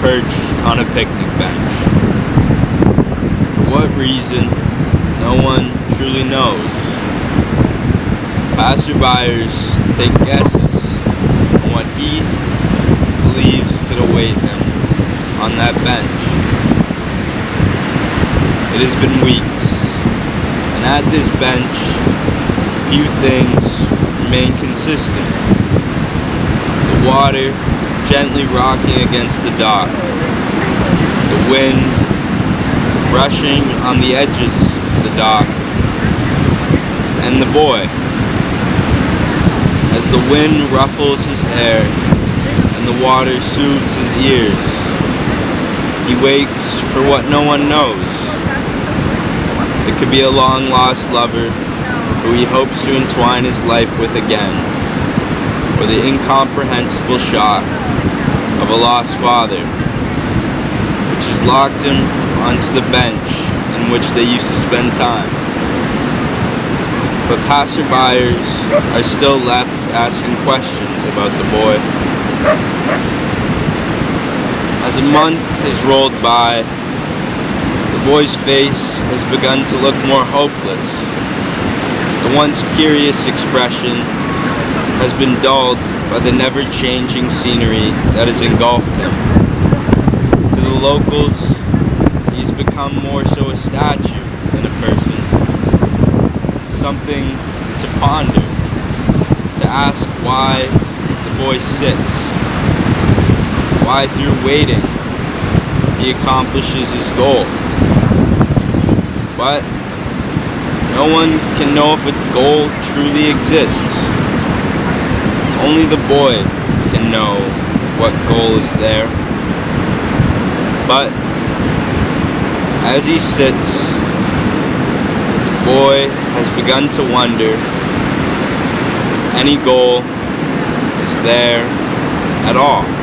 perch on a picnic bench. For what reason, no one truly knows. Passerbyers take guesses on what he believes could await him on that bench. It has been weeks, and at this bench, few things remain consistent. The water gently rocking against the dock, the wind brushing on the edges of the dock, and the boy as the wind ruffles his hair and the water soothes his ears. He waits for what no one knows. It could be a long lost lover who he hopes to entwine his life with again, or the incomprehensible shock of a lost father, which has locked him onto the bench in which they used to spend time. But passerbyers are still left asking questions about the boy. As a month has rolled by, the boy's face has begun to look more hopeless. The once curious expression has been dulled by the never-changing scenery that has engulfed him. To the locals, he has become more so a statue than a person. Something to ponder, to ask why the boy sits, why through waiting he accomplishes his goal. But no one can know if a goal truly exists. Only the boy can know what goal is there. But as he sits, the boy has begun to wonder if any goal is there at all.